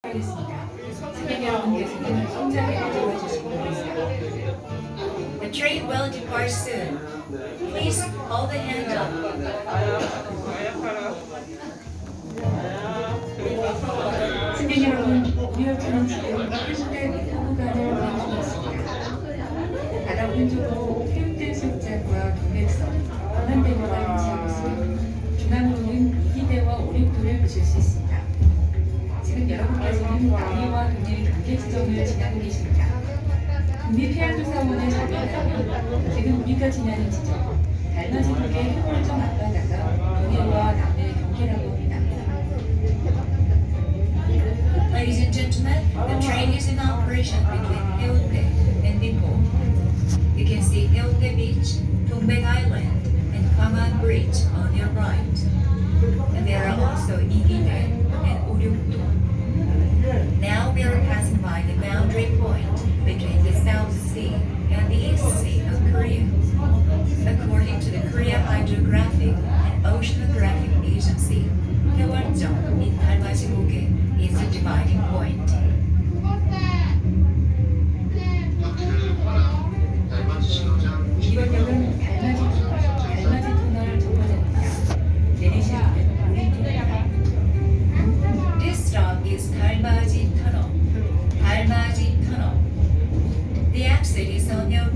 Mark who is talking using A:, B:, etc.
A: The train will depart soon. Please hold the hand up.
B: 승객 여러분, 지금 해운대 포구간을 운행 중있습니다. 바다 오른쪽으로 해운대 승장과 동백섬, 원안대로가 위치하고 있으며 중앙으로는 이기대와 오륙도를 보실 수 있습니다. 지금 여러분께서는 남해와 동해 경계 지점을 지나고 계십니다. 국립해양조사원의 자료에 지금 우리가 지나는 지점, 달맞이 쪽의 해골점 앞바다가 동해와 남해 경계라고 합니다.
A: Ladies and gentlemen, the train is in operation between Haeundae and Ningbo. You can see Haeundae Beach, Dongbek Island, and Gwangan Bridge on your right. see.